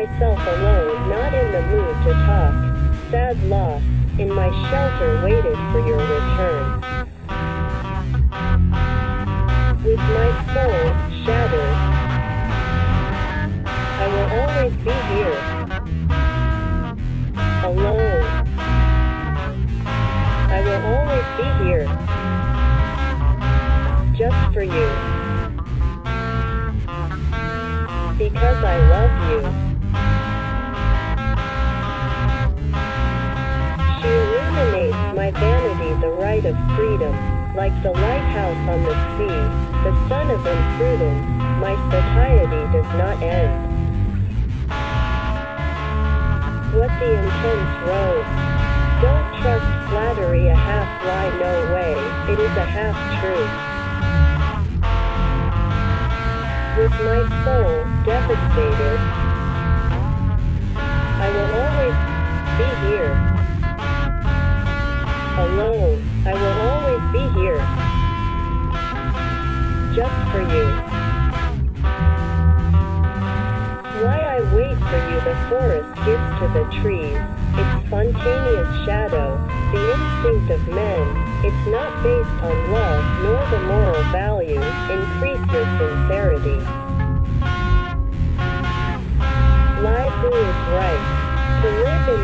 myself alone, not in the mood to talk. Sad loss, in my shelter waited for your return. With my soul shattered, I will always be here. Alone. I will always be here. Just for you. Because I love you. Of freedom, like the lighthouse on the sea, the sun of imprudence, my satiety does not end. What the intense rose. Don't trust flattery a half lie no way, it is a half truth. With my soul devastated, I will always be here. Alone, be here. Just for you. Why I wait for you the forest gives to the trees, its spontaneous shadow, the instinct of men, it's not based on love nor the moral value, increase your sincerity.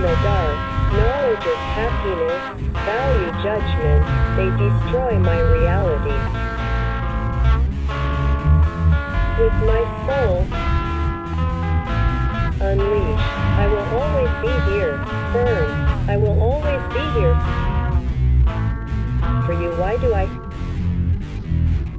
The dark, knowledge is happiness, value judgment, they destroy my reality. With my soul, unleash, I will always be here, firm, I will always be here for you. Why do I